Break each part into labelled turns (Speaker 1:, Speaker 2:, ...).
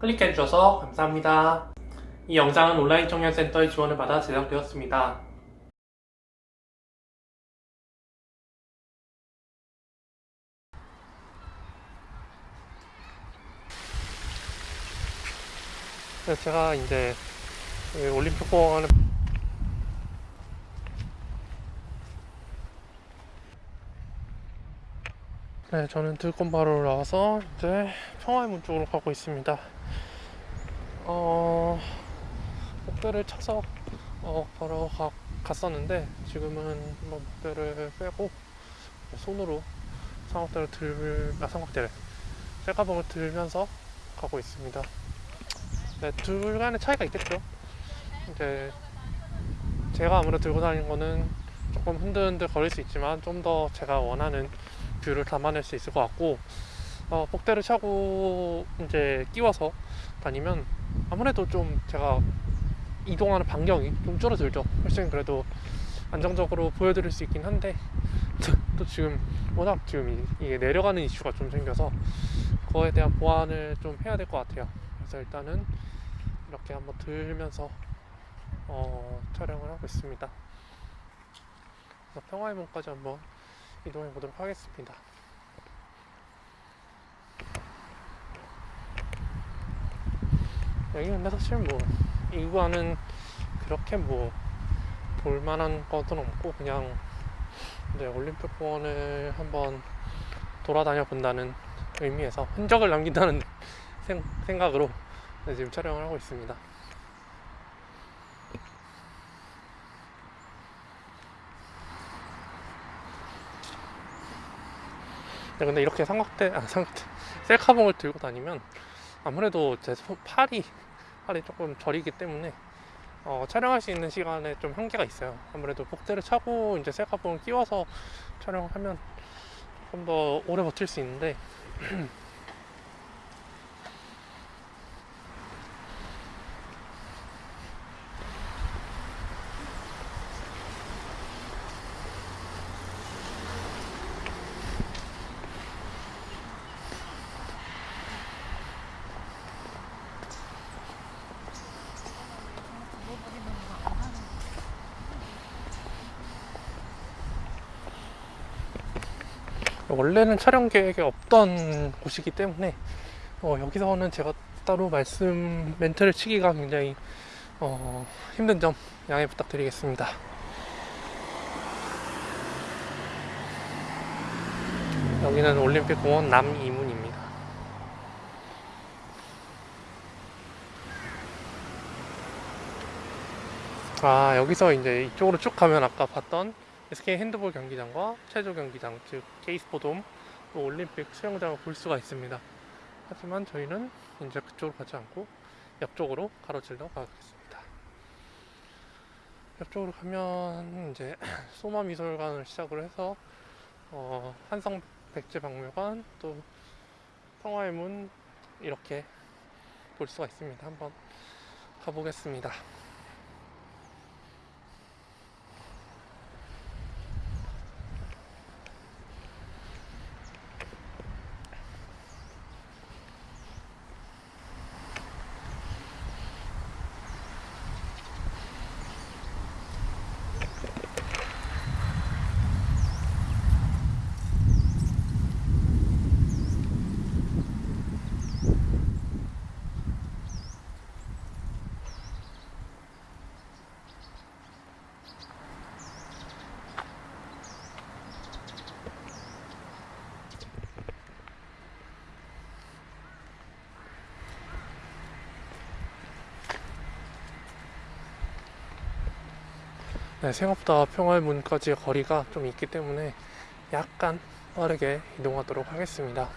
Speaker 1: 클릭해주셔서 감사합니다. 이 영상은 온라인 청년센터의 지원을 받아 제작되었습니다. 네, 제가 이제 올림픽 공원을 네, 저는 들권바로 나와서 이제 평화의 문 쪽으로 가고 있습니다. 어, 목표를 쳐서 어, 바로 가, 갔었는데 지금은 뭐 목표를 빼고 손으로 삼각대를 들, 아, 삼각대를 셀카봉을 들면서 가고 있습니다. 네, 둘 간의 차이가 있겠죠. 이제 제가 아무래도 들고 다니는 거는 조금 흔들흔들 거릴 수 있지만 좀 더 제가 원하는 view를 담아낼 수 있을 것 같고 어, 복대를 차고 이제 끼워서 다니면 아무래도 좀 제가 이동하는 반경이 좀 줄어들죠. 훨씬 그래도 안정적으로 보여드릴 수 있긴 한데 또 지금 워낙 지금 이게 내려가는 이슈가 좀 생겨서 그거에 대한 보완을 좀 해야 될 것 같아요. 그래서 일단은 이렇게 한번 들면서 어, 촬영을 하고 있습니다. 평화의 문까지 한번 이동해 보도록 하겠습니다. 여기 근데 사실 뭐 이구안은 그렇게 뭐 볼만한 것은 없고 그냥 이제 올림픽 공원을 한번 돌아다녀 본다는 의미에서 흔적을 남긴다는 생, 생각으로 지금 촬영을 하고 있습니다. 네, 근데 이렇게 삼각대, 아, 삼각대, 셀카봉을 들고 다니면 아무래도 제 손, 팔이, 팔이 조금 저리기 때문에 어, 촬영할 수 있는 시간에 좀 한계가 있어요. 아무래도 복대를 차고 이제 셀카봉을 끼워서 촬영을 하면 조금 더 오래 버틸 수 있는데 원래는 촬영 계획에 없던 곳이기 때문에 어, 여기서는 제가 따로 말씀 멘트를 치기가 굉장히 어, 힘든 점 양해 부탁드리겠습니다. 여기는 올림픽 공원 남이문입니다. 아 여기서 이제 이쪽으로 쭉 가면 아까 봤던 SK 핸드볼 경기장과 체조 경기장 즉 케이스포돔 또 올림픽 수영장을 볼 수가 있습니다. 하지만 저희는 이제 그쪽으로 가지 않고 옆쪽으로 가로질러 가겠습니다. 옆쪽으로 가면 이제 소마 미술관을 시작으로 해서 어, 한성 백제박물관 또 평화의 문 이렇게 볼 수가 있습니다. 한번 가보겠습니다. 네, 생각보다 평화의 문까지의 거리가 좀 있기 때문에 약간 빠르게 이동하도록 하겠습니다.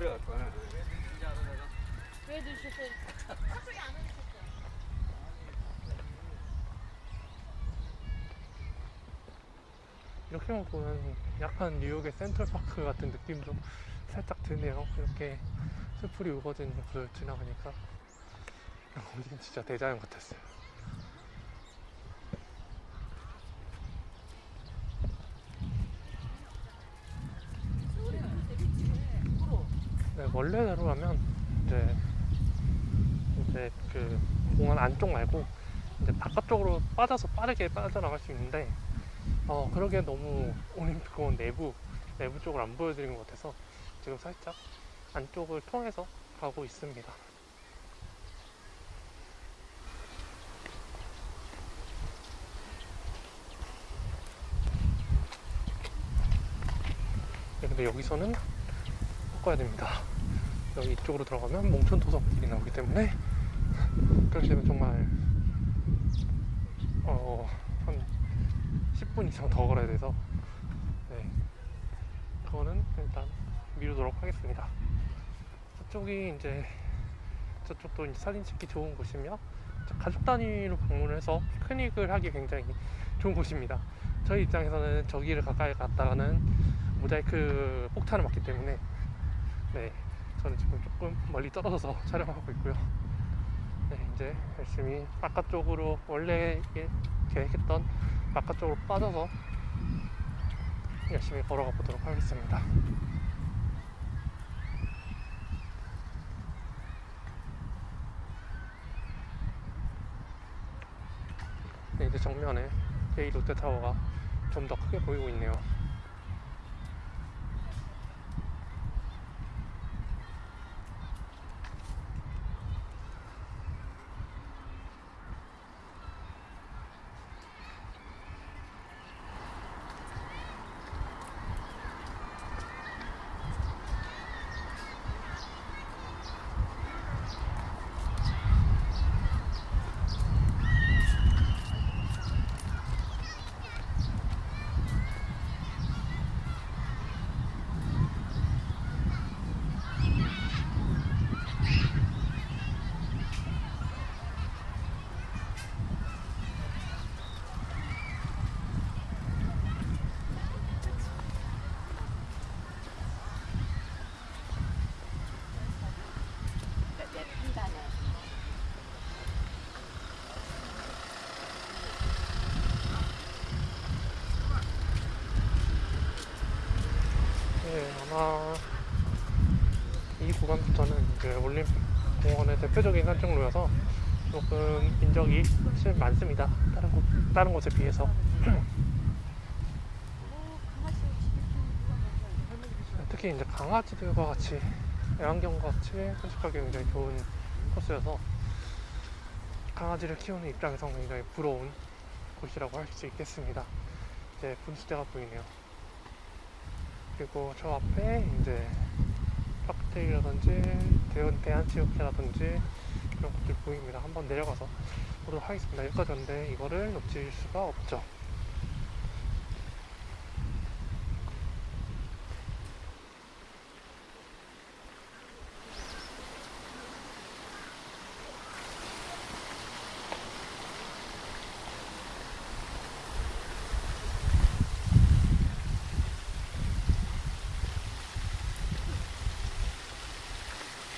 Speaker 2: 거야.
Speaker 3: 왜 드셨어요?
Speaker 1: 이렇게만 보면 약간 뉴욕의 센트럴파크 같은 느낌도 살짝 드네요. 이렇게 숲풀이 우거진 곳을 지나가니까 여긴 진짜 대자연 같았어요. 원래대로라면 이제 이제 그 공원 안쪽 말고 이제 바깥쪽으로 빠져서 빠르게 빠져나갈 수 있는데 어 그러기에 너무 올림픽 공원 내부 내부 쪽을 안 보여드린 것 같아서 지금 살짝 안쪽을 통해서 가고 있습니다. 네, 근데 여기서는 꺾어야 됩니다. 여기 이쪽으로 들어가면 몽촌 도성길이 나오기 때문에 그렇게 되면 정말 어, 한 10분 이상 더 걸어야 돼서 네. 그거는 일단 미루도록 하겠습니다. 저쪽이 이제 저쪽도 이제 사진 찍기 좋은 곳이며 가족 단위로 방문을 해서 피크닉을 하기 굉장히 좋은 곳입니다. 저희 입장에서는 저기를 가까이 갔다가는 모자이크 폭탄을 맞기 때문에 네 저는 지금 조금 멀리 떨어져서 촬영하고 있고요. 네 이제 열심히 바깥쪽으로 원래 예- 계획했던 바깥쪽으로 빠져서 열심히 걸어가 보도록 하겠습니다. 네, 이제 정면에 K 롯데타워가 좀 더 크게 보이고 있네요. 네, 아마 이 구간부터는 이제 올림픽 공원의 대표적인 산책로여서 조금 인적이 실 많습니다. 다른 곳 다른 곳에 비해서 특히 이제 강아지들과 같이 애완견과 같이 산책하기 굉장히 좋은 코스여서 강아지를 키우는 입장에서 굉장히 부러운 곳이라고 할 수 있겠습니다. 이제 분수대가 보이네요. 그리고 저 앞에 이제 칵테일이라든지 대한 대한체육회라든지 그런 것들 보입니다. 한번 내려가서 보도록 하겠습니다. 여기까지 왔는데 이거를 놓칠 수가 없죠.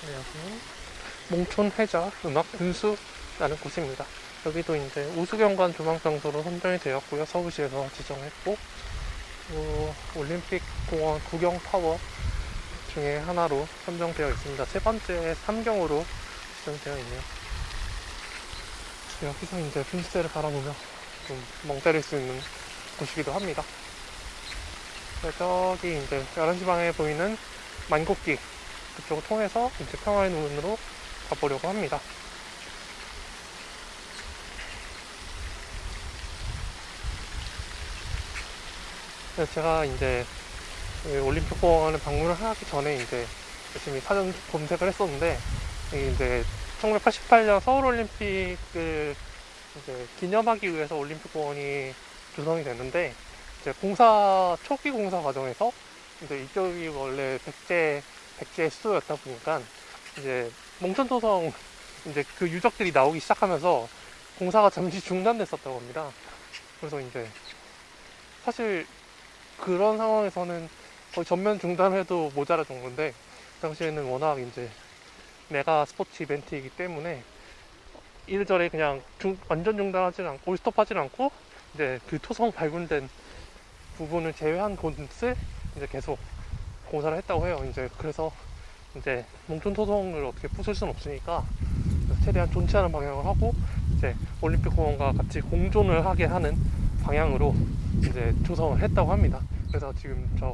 Speaker 1: 네, 여기는 몽촌 해자 음악 분수라는 곳입니다. 여기도 이제 우수경관 조망장소로 선정이 되었고요. 서울시에서 지정했고 또 올림픽 공원 구경 타워 중에 하나로 선정되어 있습니다. 세 번째 삼경으로 지정되어 있네요. 여기서 이제 분수대를 바라보며 좀멍 때릴 수 있는 곳이기도 합니다. 네, 저기 이제 11시 방에 보이는 만곡기 그쪽을 통해서 이제 평화의 눈으로 가보려고 합니다. 그래서 제가 이제 이 올림픽 공원을 방문을 하기 전에 이제 열심히 사전 검색을 했었는데 이제 1988년 서울올림픽을 이제 기념하기 위해서 올림픽 공원이 조성이 됐는데 이제 공사 초기 공사 과정에서 이제 이쪽이 원래 백제 백지의 수도였다 보니까 이제 몽천토성 이제 그 유적들이 나오기 시작하면서 공사가 잠시 중단됐었다고 합니다. 그래서 이제 사실 그런 상황에서는 거의 전면 중단해도 모자랄 정도인데 그 당시에는 워낙 이제 메가 스포츠 이벤트이기 때문에 이래저래 그냥 중- 완전 중단하지는 않고 스톱하지는 않고 이제 그 토성 발굴된 부분을 제외한 곳을 이제 계속 공사를 했다고 해요. 이제 그래서 이제 몽촌 토성을 어떻게 부술 수는 없으니까 최대한 존치하는 방향을 하고 이제 올림픽 공원과 같이 공존을 하게 하는 방향으로 이제 조성을 했다고 합니다. 그래서 지금 저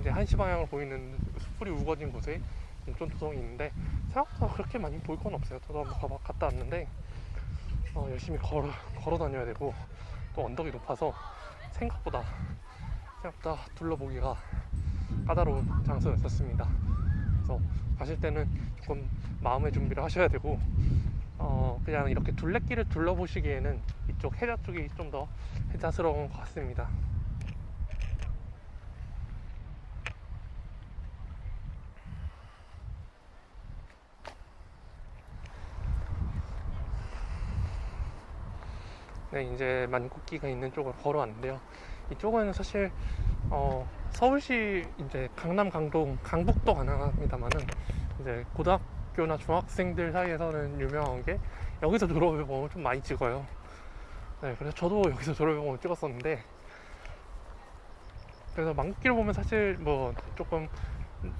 Speaker 1: 이제 한시 방향을 보이는 숲풀이 우거진 곳에 몽촌 토성이 있는데 생각보다 그렇게 많이 볼건 없어요. 저도 한번 가봐, 갔다 왔는데 어, 열심히 걸어, 걸어 다녀야 되고 또 언덕이 높아서 생각보다 생각보다 둘러보기가 까다로운 장소였었습니다. 그래서 가실 때는 조금 마음의 준비를 하셔야 되고 어, 그냥 이렇게 둘레길을 둘러보시기에는 이쪽 해자 쪽이 좀 더 해자스러운 것 같습니다. 네, 이제 만국기가 있는 쪽으로 걸어왔는데요. 이쪽은 사실 어, 서울시 이제 강남, 강동, 강북도 가능합니다만은 이제 고등학교나 중학생들 사이에서는 유명한 게 여기서 졸업앨범을 좀 많이 찍어요. 네, 그래서 저도 여기서 졸업앨범을 찍었었는데 그래서 만국기를 보면 사실 뭐 조금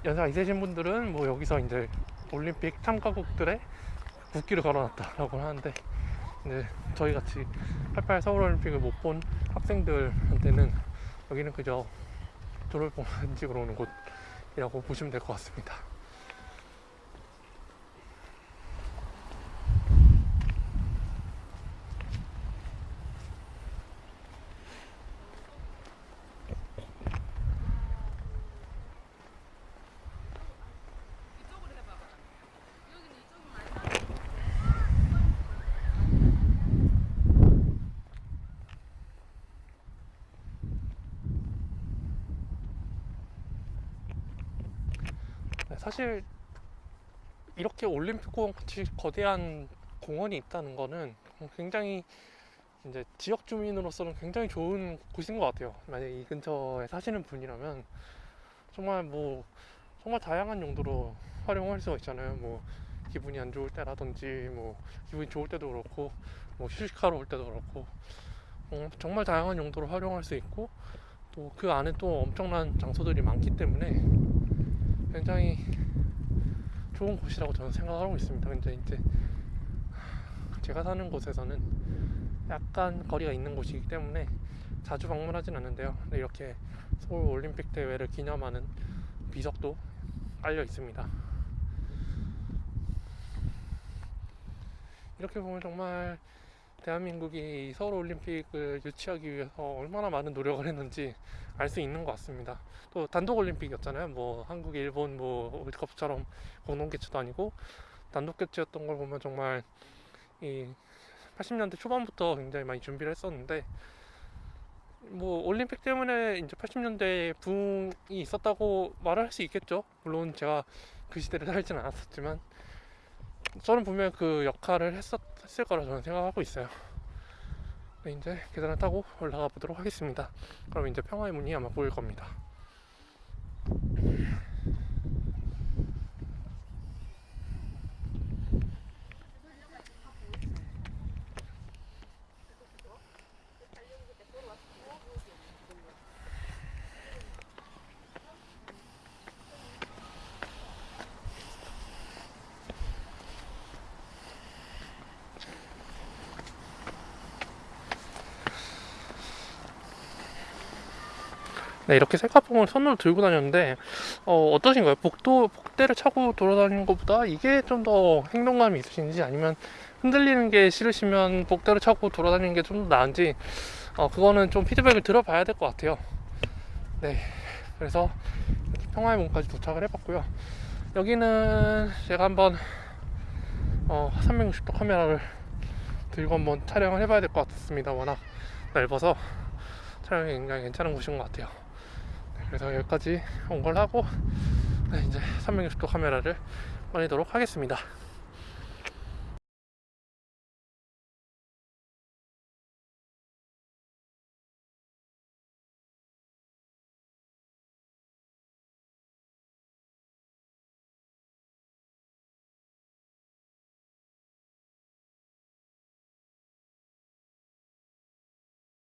Speaker 1: 연세가 있으신 분들은 뭐 여기서 이제 올림픽 참가국들의 국기를 걸어놨다라고 하는데 이제 저희 같이 88 서울올림픽을 못 본 학생들한테는 여기는 그저 졸업앨범 찍으러 오는 곳이라고 보시면 될 것 같습니다. 사실 이렇게 올림픽 공원 같이 거대한 공원이 있다는 거는 굉장히 이제 지역 주민으로서는 굉장히 좋은 곳인 것 같아요. 만약에 이 근처에 사시는 분이라면 정말 뭐 정말 다양한 용도로 활용할 수가 있잖아요. 뭐 기분이 안 좋을 때라든지 뭐 기분이 좋을 때도 그렇고 뭐 휴식하러 올 때도 그렇고 어, 정말 다양한 용도로 활용할 수 있고 또 그 안에 또 엄청난 장소들이 많기 때문에 굉장히 좋은 곳이라고 저는 생각하고 있습니다. 근데 이제 제가 사는 곳에서는 약간 거리가 있는 곳이기 때문에 자주 방문하진 않는데요. 근데 이렇게 서울 올림픽 대회를 기념하는 비석도 깔려 있습니다. 이렇게 보면 정말 대한민국이 서울 올림픽을 유치하기 위해서 얼마나 많은 노력을 했는지 알 수 있는 것 같습니다. 또 단독 올림픽이었잖아요. 뭐 한국, 일본 뭐 월드컵처럼 공동 개최도 아니고 단독 개최였던 걸 보면 정말 이 80년대 초반부터 굉장히 많이 준비를 했었는데 뭐 올림픽 때문에 이제 80년대에 붕이 있었다고 말을 할 수 있겠죠. 물론 제가 그 시대를 살지는 않았었지만 저는 분명 그 역할을 했었, 했을 거라 저는 생각하고 있어요. 네, 이제 계단을 타고 올라가 보도록 하겠습니다. 그럼 이제 평화의 문이 아마 보일 겁니다. 네, 이렇게 셀카봉을 손으로 들고 다녔는데 어, 어떠신가요? 복도 복대를 차고 돌아다니는 것보다 이게 좀 더 행동감이 있으신지 아니면 흔들리는 게 싫으시면 복대를 차고 돌아다니는 게 좀 더 나은지 어, 그거는 좀 피드백을 들어봐야 될 것 같아요. 네, 그래서 평화의 문까지 도착을 해봤고요. 여기는 제가 한번 어, 360도 카메라를 들고 한번 촬영을 해봐야 될 것 같습니다. 워낙 넓어서 촬영이 굉장히 괜찮은 곳인 것 같아요. 네, 그래서 여기까지 온 걸 하고 네, 이제 360도 카메라를 꺼내도록 하겠습니다.